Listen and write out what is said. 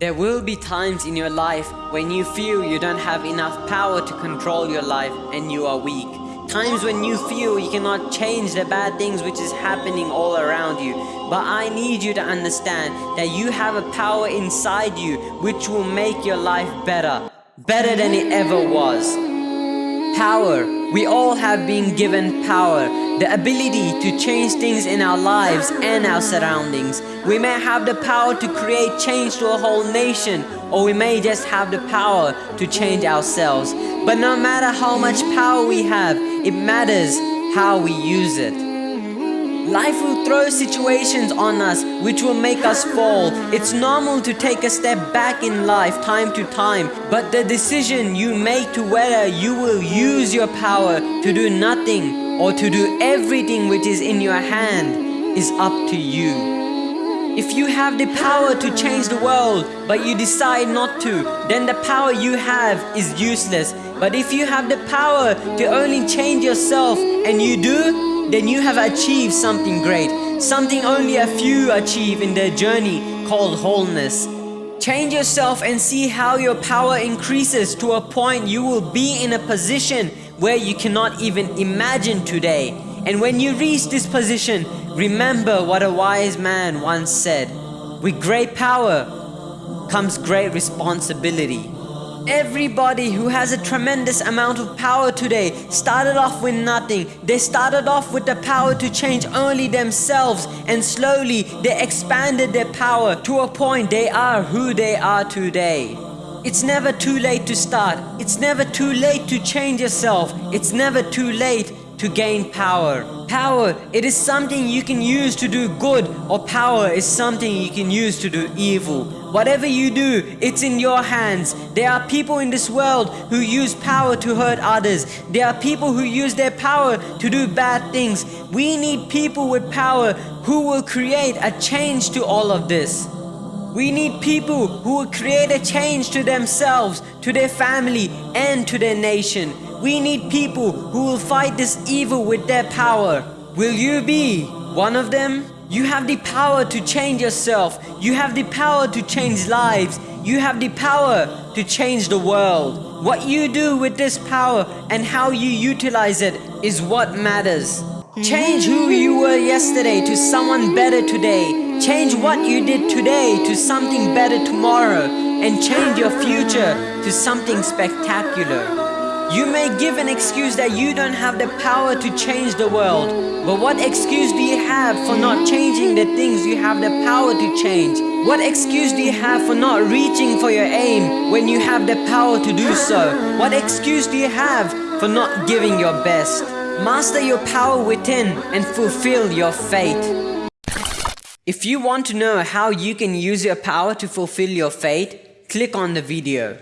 There will be times in your life when you feel you don't have enough power to control your life and you are weak. Times when you feel you cannot change the bad things which is happening all around you. But I need you to understand that you have a power inside you which will make your life better. Better than it ever was. Power. We all have been given power the ability to change things in our lives and our surroundings. We may have the power to create change to a whole nation, or we may just have the power to change ourselves. But no matter how much power we have, it matters how we use it. Life will throw situations on us which will make us fall. It's normal to take a step back in life time to time, but the decision you make to whether you will use your power to do nothing or to do everything which is in your hand is up to you. If you have the power to change the world but you decide not to, then the power you have is useless. But if you have the power to only change yourself and you do, then you have achieved something great. Something only a few achieve in their journey called wholeness. Change yourself and see how your power increases to a point you will be in a position where you cannot even imagine today. And when you reach this position, remember what a wise man once said, with great power comes great responsibility. Everybody who has a tremendous amount of power today started off with nothing. They started off with the power to change only themselves and slowly they expanded their power to a point they are who they are today. It's never too late to start. It's never too late to change yourself. It's never too late to gain power. Power, it is something you can use to do good or power is something you can use to do evil. Whatever you do, it's in your hands. There are people in this world who use power to hurt others. There are people who use their power to do bad things. We need people with power who will create a change to all of this. We need people who will create a change to themselves, to their family and to their nation. We need people who will fight this evil with their power. Will you be one of them? You have the power to change yourself. You have the power to change lives. You have the power to change the world. What you do with this power and how you utilize it is what matters. Change who you were yesterday to someone better today. Change what you did today to something better tomorrow and change your future to something spectacular. You may give an excuse that you don't have the power to change the world, but what excuse do you have for not changing the things you have the power to change? What excuse do you have for not reaching for your aim when you have the power to do so? What excuse do you have for not giving your best? Master your power within and fulfill your fate. If you want to know how you can use your power to fulfill your fate, click on the video.